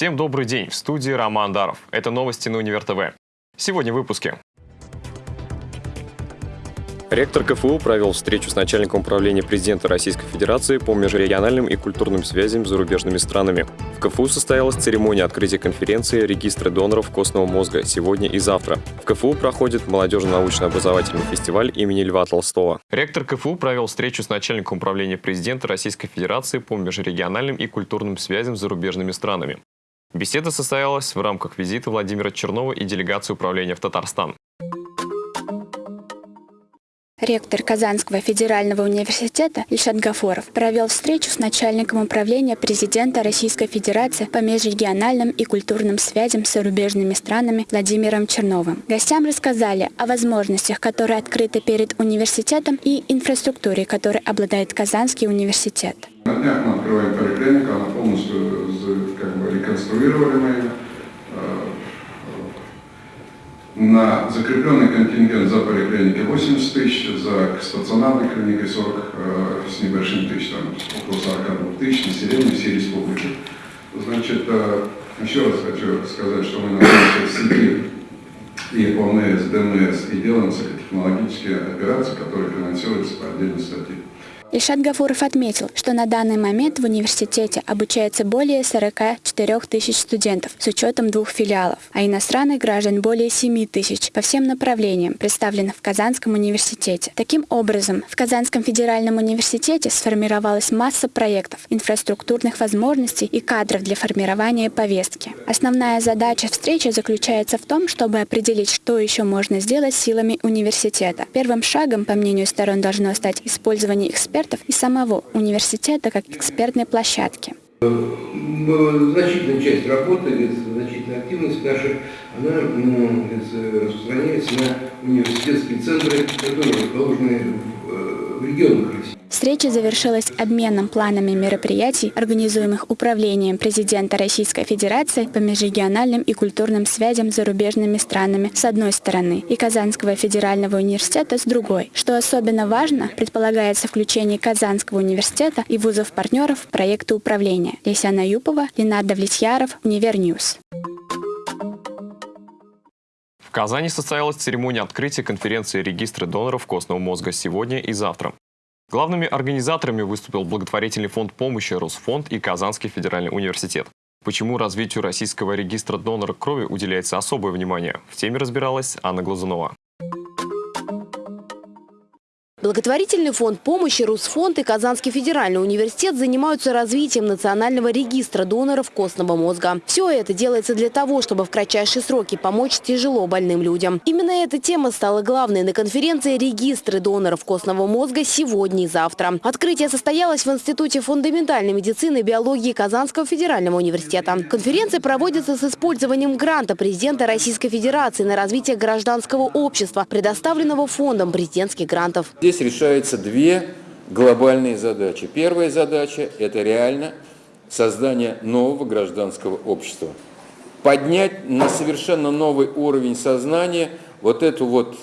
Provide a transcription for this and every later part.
Всем добрый день, в студии Роман Даров. Это новости на Универ ТВ. Сегодня в выпуске. Ректор КФУ провел встречу с начальником управления президента Российской Федерации по межрегиональным и культурным связям с зарубежными странами. В КФУ состоялась церемония открытия конференции «Регистры доноров костного мозга» сегодня и завтра. В КФУ проходит молодежно-научно-образовательный фестиваль имени Льва Толстого. Ректор КФУ провел встречу с начальником управления президента Российской Федерации по межрегиональным и культурным связям с зарубежными странами. Беседа состоялась в рамках визита Владимира Чернова и делегации управления в Татарстан. Ректор Казанского федерального университета Ильшат Гафоров провел встречу с начальником управления президента Российской Федерации по межрегиональным и культурным связям с зарубежными странами Владимиром Черновым. Гостям рассказали о возможностях, которые открыты перед университетом и инфраструктуре, которой обладает Казанский университет. На днях мы открываем поликлинику, она полностью как бы, реконструировали на закрепленный контингент за поликлиникой 80 тысяч, за стационарной клиникой 40 э, с небольшим тысяч, там около 42 тысяч населения всей республики. Значит, э, еще раз хочу сказать, что мы находимся в сети и ОНС, ДМС и делаем технологические операции, которые финансируются по отдельной статье. Ильшат Гафуров отметил, что на данный момент в университете обучается более 44 тысяч студентов с учетом двух филиалов, а иностранных граждан более 7 тысяч по всем направлениям, представленных в Казанском университете. Таким образом, в Казанском федеральном университете сформировалась масса проектов, инфраструктурных возможностей и кадров для формирования повестки. Основная задача встречи заключается в том, чтобы определить, что еще можно сделать силами университета. Первым шагом, по мнению сторон, должно стать использование экспертов экспертов и самого университета как экспертной площадки. Значительная часть работы, значительная активность наша, она распространяется на университетские центры, которые расположены в регионах России. Встреча завершилась обменом планами мероприятий, организуемых Управлением президента Российской Федерации по межрегиональным и культурным связям с зарубежными странами с одной стороны и Казанского федерального университета с другой. Что особенно важно, предполагается включение Казанского университета и вузов-партнеров в проекты управления. Ляйсан Аюпова, Ленар Давлетьяров, Univer News. В Казани состоялась церемония открытия конференции регистры доноров костного мозга сегодня и завтра. Главными организаторами выступил благотворительный фонд помощи Росфонд и Казанский федеральный университет. Почему развитию российского регистра донора крови уделяется особое внимание? В теме разбиралась Анна Глазунова. Благотворительный фонд помощи, Русфонд и Казанский федеральный университет занимаются развитием национального регистра доноров костного мозга. Все это делается для того, чтобы в кратчайшие сроки помочь тяжело больным людям. Именно эта тема стала главной на конференции «Регистры доноров костного мозга» сегодня и завтра. Открытие состоялось в Институте фундаментальной медицины и биологии Казанского федерального университета. Конференция проводится с использованием гранта президента Российской Федерации на развитие гражданского общества, предоставленного фондом президентских грантов здесь решаются две глобальные задачи. Первая задача – это реально создание нового гражданского общества. Поднять на совершенно новый уровень сознания вот эту вот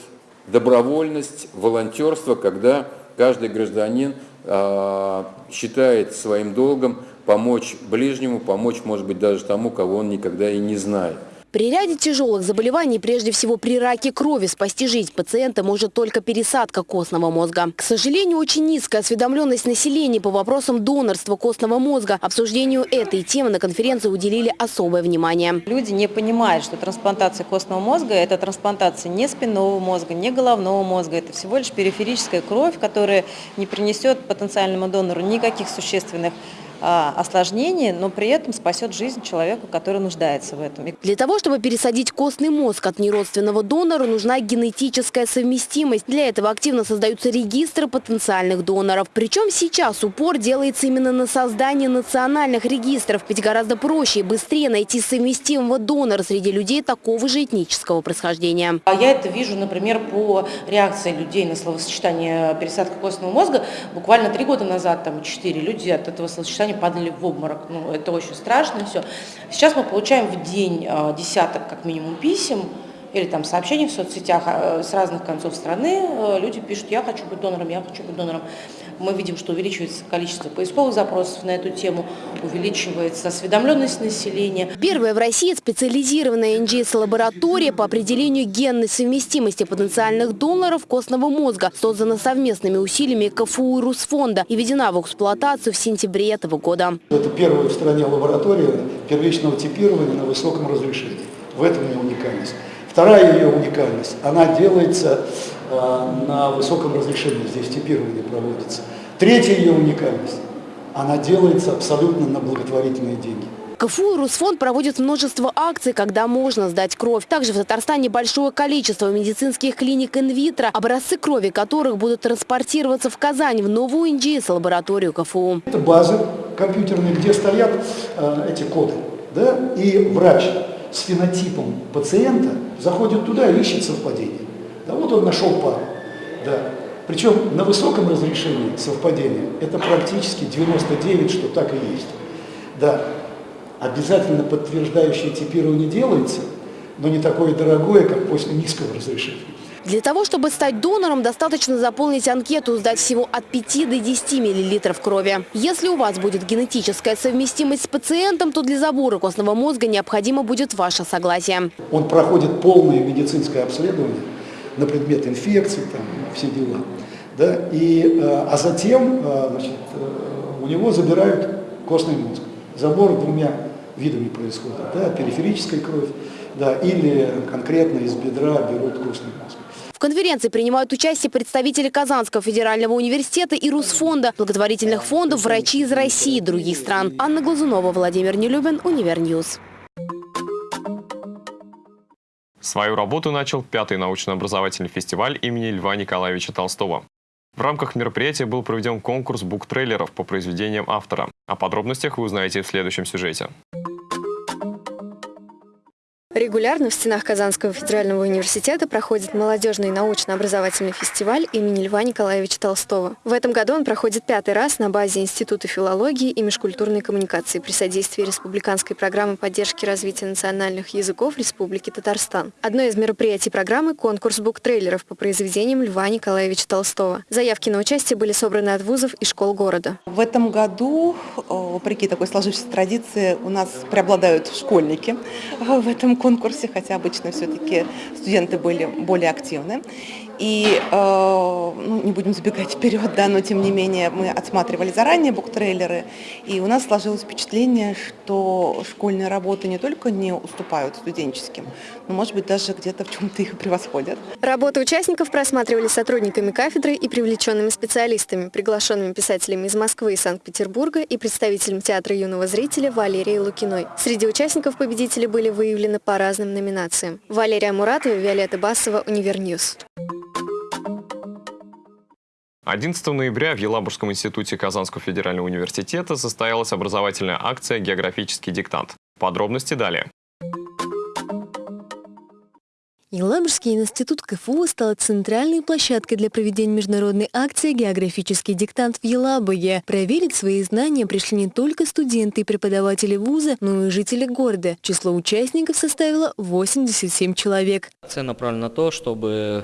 добровольность, волонтерство, когда каждый гражданин э, считает своим долгом помочь ближнему, помочь, может быть, даже тому, кого он никогда и не знает. При ряде тяжелых заболеваний, прежде всего при раке крови, спасти жизнь пациента может только пересадка костного мозга. К сожалению, очень низкая осведомленность населения по вопросам донорства костного мозга. Обсуждению этой темы на конференции уделили особое внимание. Люди не понимают, что трансплантация костного мозга – это трансплантация не спинного мозга, не головного мозга. Это всего лишь периферическая кровь, которая не принесет потенциальному донору никаких существенных осложнений, но при этом спасет жизнь человеку, который нуждается в этом. Для того, чтобы пересадить костный мозг от неродственного донора, нужна генетическая совместимость. Для этого активно создаются регистры потенциальных доноров. Причем сейчас упор делается именно на создание национальных регистров, ведь гораздо проще и быстрее найти совместимого донора среди людей такого же этнического происхождения. А я это вижу, например, по реакции людей на словосочетание пересадка костного мозга. Буквально три года назад, там, четыре люди от этого словосочетания они падали в обморок. Ну, это очень страшно все. Сейчас мы получаем в день а, десяток, как минимум, писем или там сообщений в соцсетях а, с разных концов страны. Люди пишут, я хочу быть донором, я хочу быть донором. Мы видим, что увеличивается количество поисковых запросов на эту тему, увеличивается осведомленность населения. Первая в России специализированная НГС-лаборатория по определению генной совместимости потенциальных доноров костного мозга создана совместными усилиями КФУ и Русфонда и введена в эксплуатацию в сентябре этого года. Это первая в стране лаборатория первичного типирования на высоком разрешении. В этом ее уникальность. Вторая ее уникальность, она делается на высоком разрешении, здесь типирование проводится. Третья ее уникальность, она делается абсолютно на благотворительные деньги. КФУ Русфонд проводят множество акций, когда можно сдать кровь. Также в Татарстане большое количество медицинских клиник инвитро, образцы крови которых будут транспортироваться в Казань в новую НГС-лабораторию КФУ. Это базы компьютерные, где стоят э, эти коды. Да? И врач с фенотипом пациента заходит туда и ищет совпадение. Да, вот он нашел пару. Да. Причем на высоком разрешении совпадения это практически 99, что так и есть. Да. Обязательно подтверждающее типирование делается, но не такое дорогое, как после низкого разрешения. Для того, чтобы стать донором, достаточно заполнить анкету, сдать всего от 5 до 10 мл крови. Если у вас будет генетическая совместимость с пациентом, то для забора костного мозга необходимо будет ваше согласие. Он проходит полное медицинское обследование на предмет инфекции, там, все дела. Да? И, э, а затем э, значит, э, у него забирают костный мозг. Забор двумя видами происходит. Да? Периферическая кровь да, или конкретно из бедра берут костный мозг. В конференции принимают участие представители Казанского федерального университета и Русфонда, благотворительных фондов, врачи из России и других стран. Анна Глазунова, Владимир Нелюбин, Univer News. Свою работу начал пятый научно-образовательный фестиваль имени Льва Николаевича Толстого. В рамках мероприятия был проведен конкурс буктрейлеров по произведениям автора. О подробностях вы узнаете в следующем сюжете. Регулярно в стенах Казанского федерального университета проходит молодежный научно-образовательный фестиваль имени Льва Николаевича Толстого. В этом году он проходит пятый раз на базе Института филологии и межкультурной коммуникации при содействии Республиканской программы поддержки развития национальных языков Республики Татарстан. Одно из мероприятий программы – конкурс буктрейлеров по произведениям Льва Николаевича Толстого. Заявки на участие были собраны от вузов и школ города. В этом году, вопреки такой сложившейся традиции, у нас преобладают школьники в этом конкурсе конкурсе, хотя обычно все-таки студенты были более активны. И, э, ну, не будем забегать вперед, да, но тем не менее мы отсматривали заранее буктрейлеры, и у нас сложилось впечатление, что школьные работы не только не уступают студенческим, но, может быть, даже где-то в чем-то их превосходят. Работы участников просматривали сотрудниками кафедры и привлеченными специалистами, приглашенными писателями из Москвы и Санкт-Петербурга и представителем театра юного зрителя Валерией Лукиной. Среди участников победители были выявлены по разным номинациям. Валерия Муратова, Виолетта Басова, Univer News. 11 ноября в Елабужском институте Казанского федерального университета состоялась образовательная акция «Географический диктант». Подробности далее. Елабужский институт КФУ стал центральной площадкой для проведения международной акции «Географический диктант» в Елабуге. Проверить свои знания пришли не только студенты и преподаватели вуза, но и жители города. Число участников составило 87 человек. Акция направлена на то, чтобы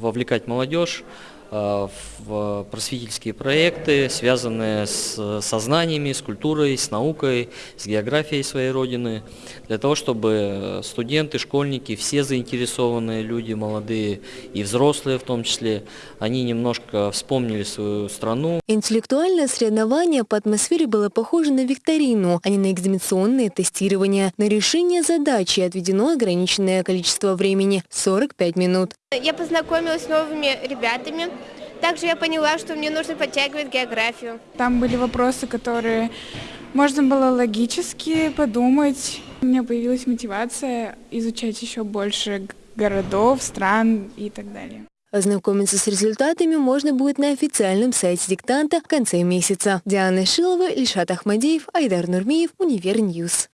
вовлекать молодежь в просветительские проекты, связанные с сознаниями, с культурой, с наукой, с географией своей родины, для того, чтобы студенты, школьники, все заинтересованные люди, молодые и взрослые в том числе, они немножко вспомнили свою страну. Интеллектуальное соревнование по атмосфере было похоже на викторину, а не на экзаменационное тестирование. На решение задачи отведено ограниченное количество времени – 45 минут. Я познакомилась с новыми ребятами. Также я поняла, что мне нужно подтягивать географию. Там были вопросы, которые можно было логически подумать. У меня появилась мотивация изучать еще больше городов, стран и так далее. Ознакомиться с результатами можно будет на официальном сайте диктанта в конце месяца. Диана Шилова, Ильшат Ахмадеев, Айдар Нурмиев, Univer News.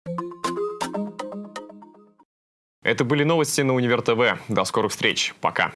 Это были новости на Универ ТВ. До скорых встреч. Пока.